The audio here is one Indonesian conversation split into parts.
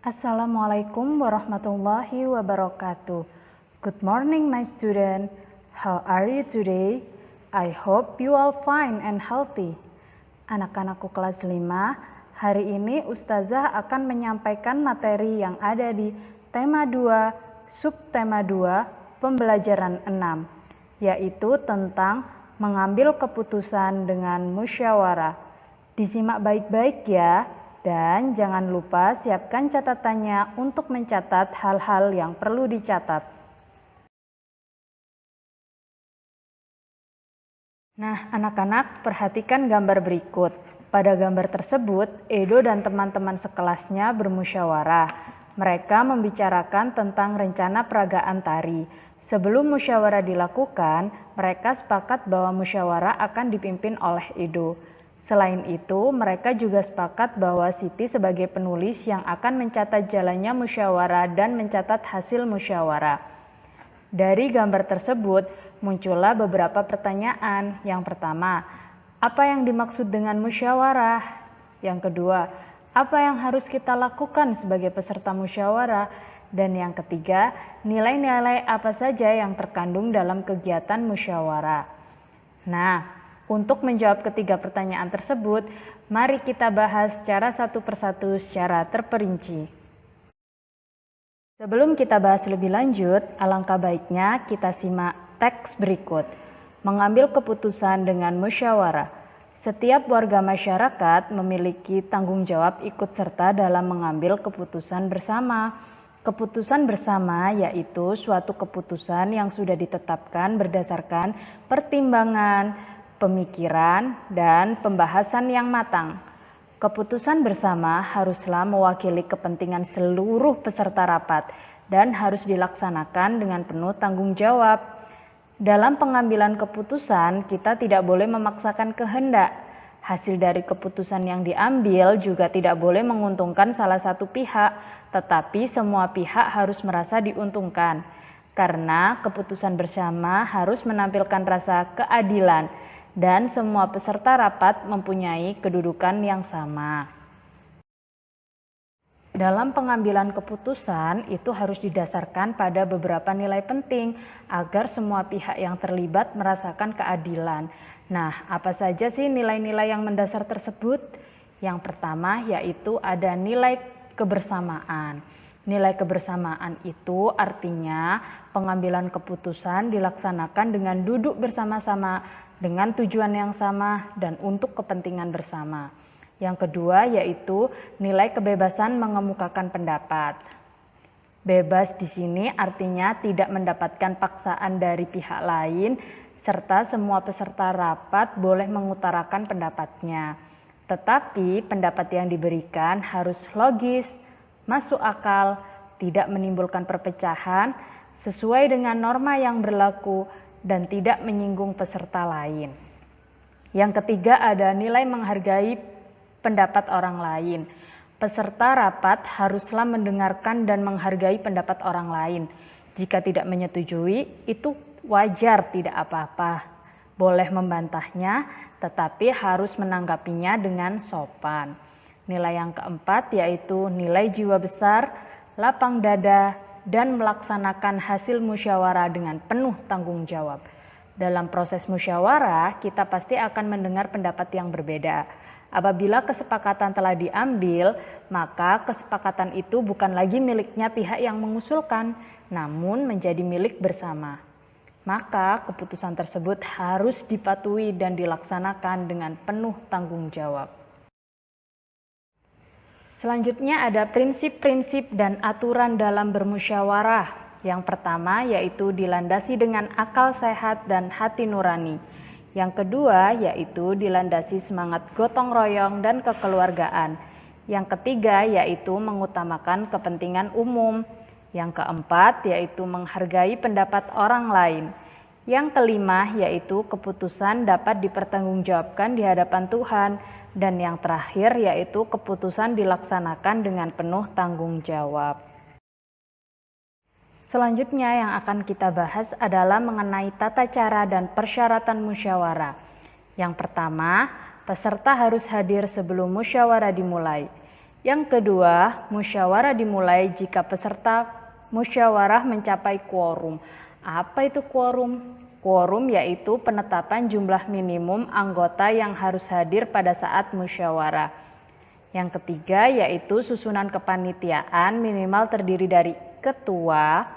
Assalamualaikum warahmatullahi wabarakatuh. Good morning my student. How are you today? I hope you all fine and healthy. Anak-anakku kelas 5, hari ini Ustazah akan menyampaikan materi yang ada di tema 2, subtema 2, pembelajaran 6, yaitu tentang mengambil keputusan dengan musyawarah. Disimak baik-baik ya. Dan jangan lupa siapkan catatannya untuk mencatat hal-hal yang perlu dicatat. Nah, anak-anak perhatikan gambar berikut. Pada gambar tersebut, Edo dan teman-teman sekelasnya bermusyawarah. Mereka membicarakan tentang rencana peragaan tari. Sebelum musyawarah dilakukan, mereka sepakat bahwa musyawarah akan dipimpin oleh Edo. Selain itu, mereka juga sepakat bahwa Siti sebagai penulis yang akan mencatat jalannya musyawarah dan mencatat hasil musyawarah. Dari gambar tersebut, muncullah beberapa pertanyaan. Yang pertama, apa yang dimaksud dengan musyawarah? Yang kedua, apa yang harus kita lakukan sebagai peserta musyawarah? Dan yang ketiga, nilai-nilai apa saja yang terkandung dalam kegiatan musyawarah. Nah, untuk menjawab ketiga pertanyaan tersebut, mari kita bahas secara satu persatu secara terperinci. Sebelum kita bahas lebih lanjut, alangkah baiknya kita simak teks berikut. Mengambil keputusan dengan musyawarah. Setiap warga masyarakat memiliki tanggung jawab ikut serta dalam mengambil keputusan bersama. Keputusan bersama yaitu suatu keputusan yang sudah ditetapkan berdasarkan pertimbangan, pemikiran, dan pembahasan yang matang. Keputusan bersama haruslah mewakili kepentingan seluruh peserta rapat dan harus dilaksanakan dengan penuh tanggung jawab. Dalam pengambilan keputusan, kita tidak boleh memaksakan kehendak. Hasil dari keputusan yang diambil juga tidak boleh menguntungkan salah satu pihak, tetapi semua pihak harus merasa diuntungkan. Karena keputusan bersama harus menampilkan rasa keadilan, dan semua peserta rapat mempunyai kedudukan yang sama. Dalam pengambilan keputusan itu harus didasarkan pada beberapa nilai penting agar semua pihak yang terlibat merasakan keadilan. Nah, apa saja sih nilai-nilai yang mendasar tersebut? Yang pertama yaitu ada nilai kebersamaan. Nilai kebersamaan itu artinya pengambilan keputusan dilaksanakan dengan duduk bersama-sama dengan tujuan yang sama dan untuk kepentingan bersama. Yang kedua yaitu nilai kebebasan mengemukakan pendapat. Bebas di sini artinya tidak mendapatkan paksaan dari pihak lain serta semua peserta rapat boleh mengutarakan pendapatnya. Tetapi pendapat yang diberikan harus logis, masuk akal, tidak menimbulkan perpecahan, sesuai dengan norma yang berlaku dan tidak menyinggung peserta lain. Yang ketiga ada nilai menghargai pendapat orang lain. Peserta rapat haruslah mendengarkan dan menghargai pendapat orang lain. Jika tidak menyetujui, itu wajar tidak apa-apa. Boleh membantahnya, tetapi harus menanggapinya dengan sopan. Nilai yang keempat yaitu nilai jiwa besar, lapang dada, dan melaksanakan hasil musyawarah dengan penuh tanggung jawab. Dalam proses musyawarah, kita pasti akan mendengar pendapat yang berbeda. Apabila kesepakatan telah diambil, maka kesepakatan itu bukan lagi miliknya pihak yang mengusulkan, namun menjadi milik bersama. Maka keputusan tersebut harus dipatuhi dan dilaksanakan dengan penuh tanggung jawab. Selanjutnya ada prinsip-prinsip dan aturan dalam bermusyawarah. Yang pertama yaitu dilandasi dengan akal sehat dan hati nurani. Yang kedua yaitu dilandasi semangat gotong royong dan kekeluargaan. Yang ketiga yaitu mengutamakan kepentingan umum. Yang keempat yaitu menghargai pendapat orang lain. Yang kelima yaitu keputusan dapat dipertanggungjawabkan di hadapan Tuhan dan yang terakhir yaitu keputusan dilaksanakan dengan penuh tanggung jawab. Selanjutnya yang akan kita bahas adalah mengenai tata cara dan persyaratan musyawarah. Yang pertama, peserta harus hadir sebelum musyawarah dimulai. Yang kedua, musyawarah dimulai jika peserta musyawarah mencapai quorum. Apa itu quorum? Quorum yaitu penetapan jumlah minimum anggota yang harus hadir pada saat musyawarah. Yang ketiga yaitu susunan kepanitiaan minimal terdiri dari ketua,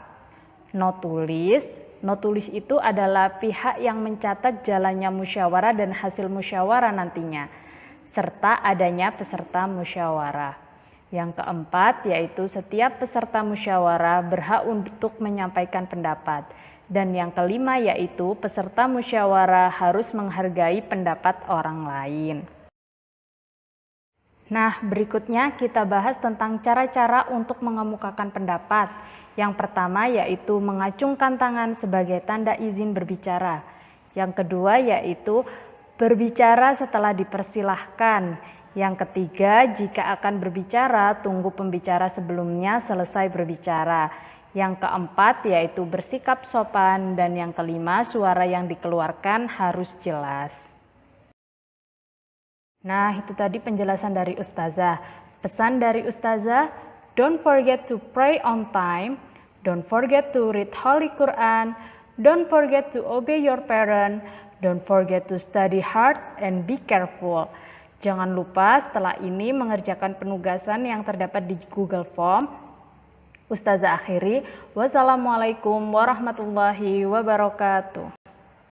notulis. Notulis itu adalah pihak yang mencatat jalannya musyawarah dan hasil musyawarah nantinya serta adanya peserta musyawarah. Yang keempat yaitu setiap peserta musyawarah berhak untuk menyampaikan pendapat. Dan yang kelima yaitu peserta musyawarah harus menghargai pendapat orang lain. Nah, berikutnya kita bahas tentang cara-cara untuk mengemukakan pendapat. Yang pertama yaitu mengacungkan tangan sebagai tanda izin berbicara. Yang kedua yaitu Berbicara setelah dipersilahkan. Yang ketiga, jika akan berbicara, tunggu pembicara sebelumnya selesai berbicara. Yang keempat, yaitu bersikap sopan. Dan yang kelima, suara yang dikeluarkan harus jelas. Nah, itu tadi penjelasan dari Ustazah. Pesan dari Ustazah, don't forget to pray on time, don't forget to read Holy Quran, don't forget to obey your parent, Don't forget to study hard and be careful. Jangan lupa setelah ini mengerjakan penugasan yang terdapat di Google Form. Ustazah akhiri, wassalamualaikum warahmatullahi wabarakatuh.